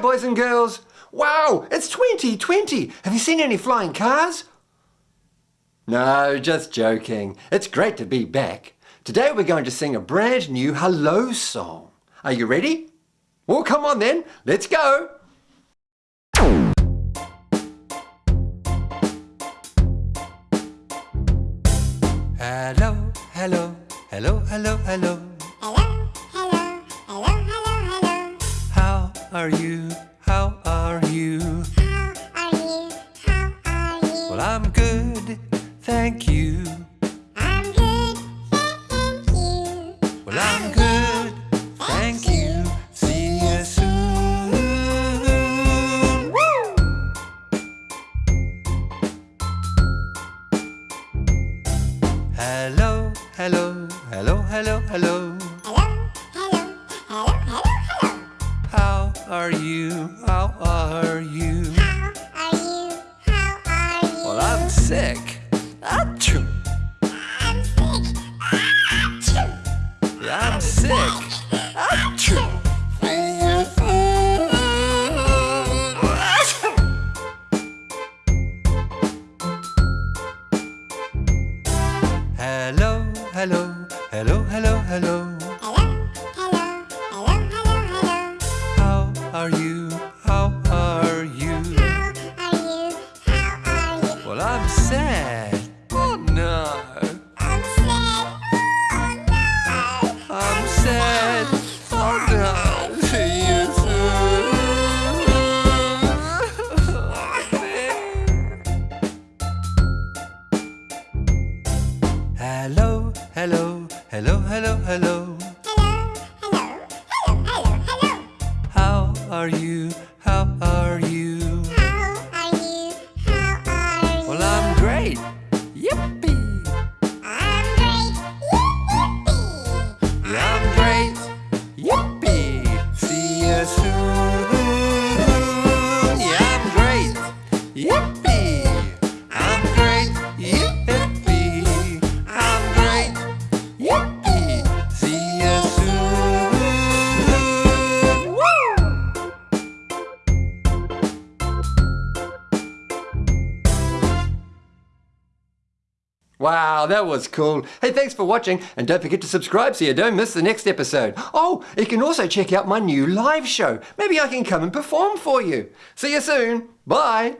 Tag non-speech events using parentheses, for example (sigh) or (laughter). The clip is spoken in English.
boys and girls. Wow, it's 2020. Have you seen any flying cars? No, just joking. It's great to be back. Today we're going to sing a brand new hello song. Are you ready? Well, come on then. Let's go. Hello, hello, hello, hello, hello. Hello, are you? How are you? How are you? How are you? Well, I'm good, thank you. I'm good, thank you. Well, I'm good, thank you. See you soon. Woo! Hello, hello, hello. Hello, hello, are you? How are you? How are you? How are you? Well, I'm sick. Achoo. I'm sick. Achoo. Yeah, I'm sick. Achoo. See you. Hello, hello, hello, hello, hello. Hello, are you? How are you? How are you? How are you? Well, I'm sad. Oh no. I'm sad. Oh no. I'm sad. Oh no. See you soon. (laughs) Hello, hello, hello, hello, hello. Hello, are you? How are you? How are you? How are you? Well, I'm great. Wow, that was cool. Hey, thanks for watching, and don't forget to subscribe so you don't miss the next episode. Oh, you can also check out my new live show. Maybe I can come and perform for you. See you soon. Bye.